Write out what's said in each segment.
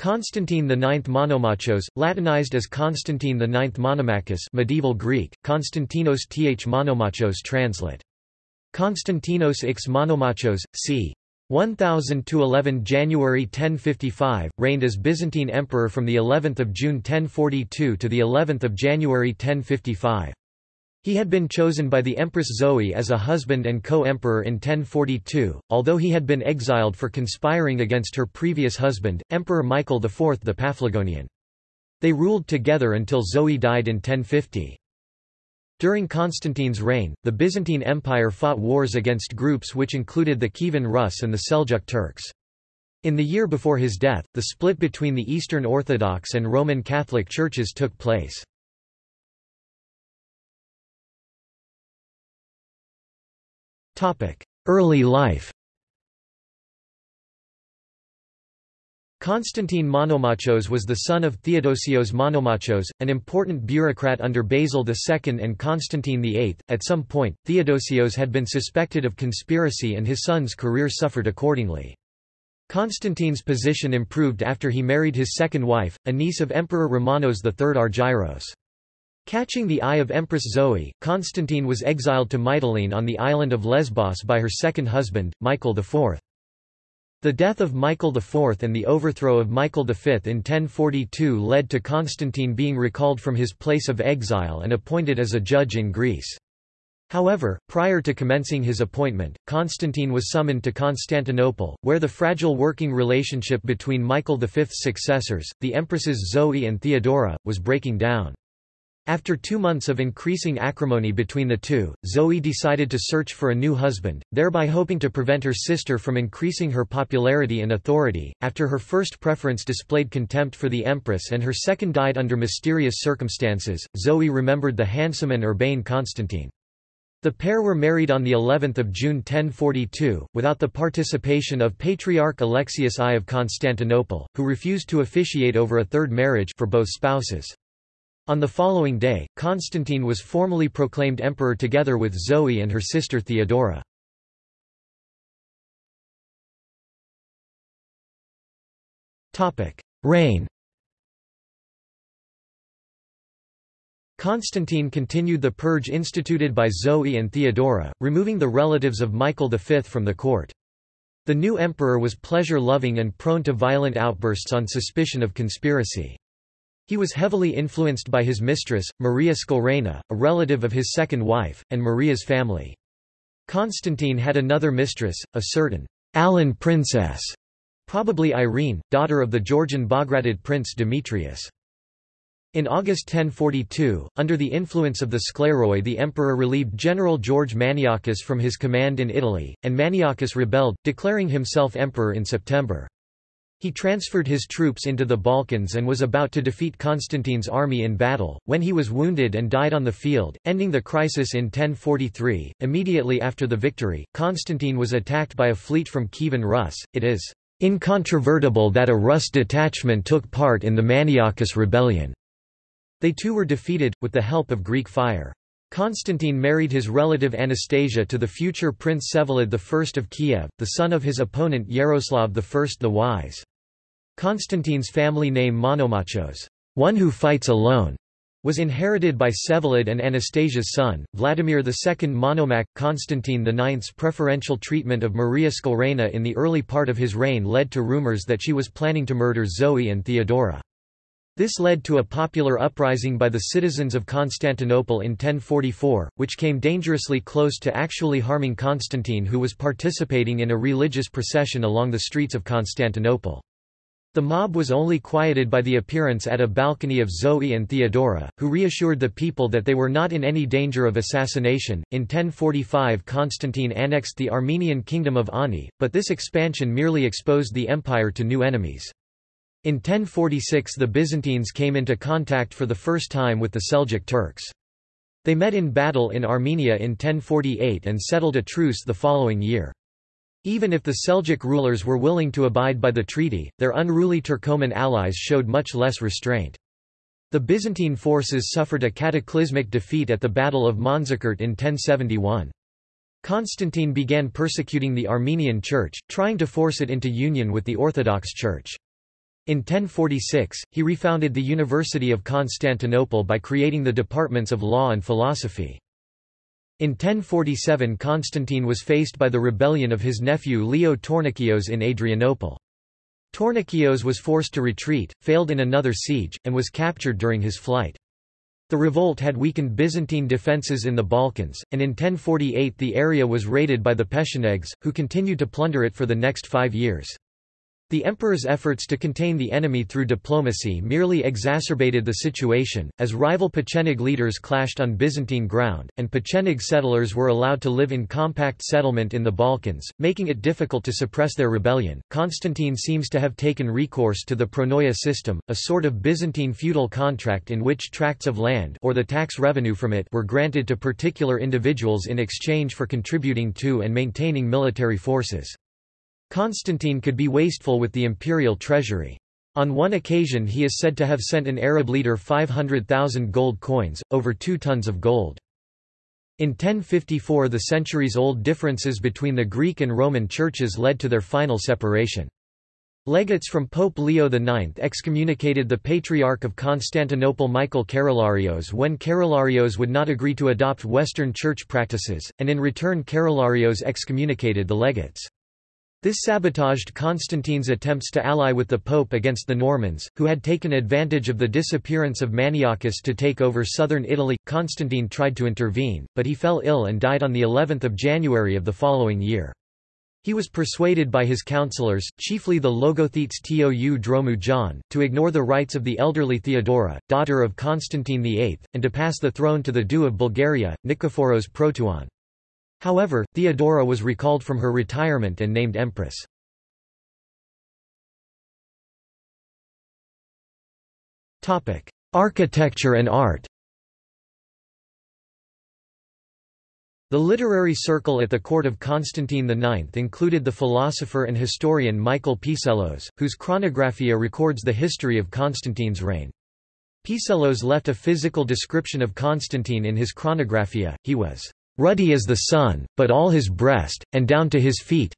Constantine IX Monomachos, Latinized as Constantine IX Monomachus medieval Greek, Konstantinos th Monomachos translate. Konstantinos x Monomachos, c. 1000–11 January 1055, reigned as Byzantine emperor from the 11th of June 1042 to the 11th of January 1055. He had been chosen by the Empress Zoe as a husband and co-emperor in 1042, although he had been exiled for conspiring against her previous husband, Emperor Michael IV the Paphlagonian. They ruled together until Zoe died in 1050. During Constantine's reign, the Byzantine Empire fought wars against groups which included the Kievan Rus and the Seljuk Turks. In the year before his death, the split between the Eastern Orthodox and Roman Catholic churches took place. Early life Constantine Monomachos was the son of Theodosios Monomachos, an important bureaucrat under Basil II and Constantine VIII. At some point, Theodosios had been suspected of conspiracy and his son's career suffered accordingly. Constantine's position improved after he married his second wife, a niece of Emperor Romanos III Argyros. Catching the eye of Empress Zoe, Constantine was exiled to Mytilene on the island of Lesbos by her second husband, Michael IV. The death of Michael IV and the overthrow of Michael V in 1042 led to Constantine being recalled from his place of exile and appointed as a judge in Greece. However, prior to commencing his appointment, Constantine was summoned to Constantinople, where the fragile working relationship between Michael V's successors, the empresses Zoe and Theodora, was breaking down. After two months of increasing acrimony between the two, Zoe decided to search for a new husband, thereby hoping to prevent her sister from increasing her popularity and authority. After her first preference displayed contempt for the empress and her second died under mysterious circumstances, Zoe remembered the handsome and urbane Constantine. The pair were married on the 11th of June 1042, without the participation of Patriarch Alexius I of Constantinople, who refused to officiate over a third marriage for both spouses. On the following day, Constantine was formally proclaimed emperor together with Zoe and her sister Theodora. Reign Constantine continued the purge instituted by Zoe and Theodora, removing the relatives of Michael V from the court. The new emperor was pleasure-loving and prone to violent outbursts on suspicion of conspiracy. He was heavily influenced by his mistress, Maria Skleraina, a relative of his second wife, and Maria's family. Constantine had another mistress, a certain Alan princess, probably Irene, daughter of the Georgian Bagratid prince Demetrius. In August 1042, under the influence of the Scleroi the emperor relieved General George Maniakes from his command in Italy, and Maniakes rebelled, declaring himself emperor in September. He transferred his troops into the Balkans and was about to defeat Constantine's army in battle, when he was wounded and died on the field, ending the crisis in 1043. Immediately after the victory, Constantine was attacked by a fleet from Kievan Rus. It is incontrovertible that a Rus detachment took part in the Maniakes rebellion. They too were defeated, with the help of Greek fire. Constantine married his relative Anastasia to the future Prince Vsevolod I of Kiev, the son of his opponent Yaroslav I the Wise. Constantine's family name Monomachos, one who fights alone, was inherited by Vsevolod and Anastasia's son, Vladimir II Monomach. Constantine IX's preferential treatment of Maria Skleraina in the early part of his reign led to rumors that she was planning to murder Zoe and Theodora. This led to a popular uprising by the citizens of Constantinople in 1044, which came dangerously close to actually harming Constantine who was participating in a religious procession along the streets of Constantinople. The mob was only quieted by the appearance at a balcony of Zoe and Theodora, who reassured the people that they were not in any danger of assassination. In 1045, Constantine annexed the Armenian kingdom of Ani, but this expansion merely exposed the empire to new enemies. In 1046 the Byzantines came into contact for the first time with the Seljuk Turks. They met in battle in Armenia in 1048 and settled a truce the following year. Even if the Seljuk rulers were willing to abide by the treaty, their unruly Turkoman allies showed much less restraint. The Byzantine forces suffered a cataclysmic defeat at the Battle of Manzikert in 1071. Constantine began persecuting the Armenian Church, trying to force it into union with the Orthodox Church. In 1046, he refounded the University of Constantinople by creating the departments of law and philosophy. In 1047 Constantine was faced by the rebellion of his nephew Leo Tornikios in Adrianople. Tornikios was forced to retreat, failed in another siege, and was captured during his flight. The revolt had weakened Byzantine defences in the Balkans, and in 1048 the area was raided by the Pechenegs, who continued to plunder it for the next five years. The emperor's efforts to contain the enemy through diplomacy merely exacerbated the situation, as rival Pecheneg leaders clashed on Byzantine ground, and Pecheneg settlers were allowed to live in compact settlement in the Balkans, making it difficult to suppress their rebellion. Constantine seems to have taken recourse to the pronoia system, a sort of Byzantine feudal contract in which tracts of land or the tax revenue from it were granted to particular individuals in exchange for contributing to and maintaining military forces. Constantine could be wasteful with the imperial treasury. On one occasion he is said to have sent an Arab leader 500,000 gold coins, over two tons of gold. In 1054 the centuries-old differences between the Greek and Roman churches led to their final separation. Legates from Pope Leo IX excommunicated the Patriarch of Constantinople Michael Kerularios when Kerularios would not agree to adopt Western church practices, and in return Kerularios excommunicated the legates. This sabotaged Constantine's attempts to ally with the Pope against the Normans, who had taken advantage of the disappearance of Maniachus to take over southern Italy. Constantine tried to intervene, but he fell ill and died on the 11th of January of the following year. He was persuaded by his councillors, chiefly the Logothetes Tou Dromou John, to ignore the rights of the elderly Theodora, daughter of Constantine VIII, and to pass the throne to the doux of Bulgaria, Nikephoros Proteuon. However, Theodora was recalled from her retirement and named empress. Architecture and art The literary circle at the court of Constantine IX included the philosopher and historian Michael Psellos, whose Chronographia records the history of Constantine's reign. Psellos left a physical description of Constantine in his Chronographia, he was ruddy as the sun, but all his breast, and down to his feet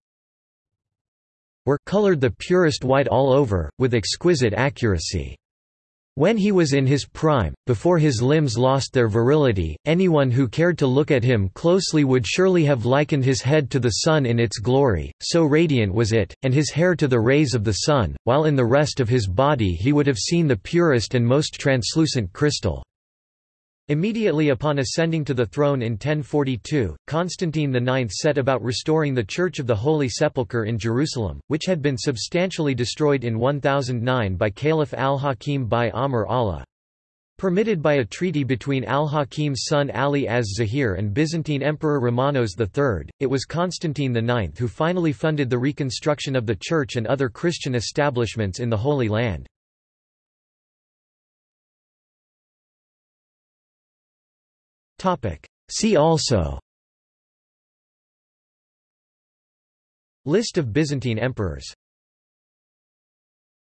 were colored the purest white all over, with exquisite accuracy. When he was in his prime, before his limbs lost their virility, anyone who cared to look at him closely would surely have likened his head to the sun in its glory, so radiant was it, and his hair to the rays of the sun, while in the rest of his body he would have seen the purest and most translucent crystal. Immediately upon ascending to the throne in 1042, Constantine IX set about restoring the Church of the Holy Sepulchre in Jerusalem, which had been substantially destroyed in 1009 by Caliph al-Hakim bi-Amr Allah. Permitted by a treaty between al-Hakim's son Ali az-Zahir and Byzantine Emperor Romanos III, it was Constantine IX who finally funded the reconstruction of the church and other Christian establishments in the Holy Land. See also. List of Byzantine emperors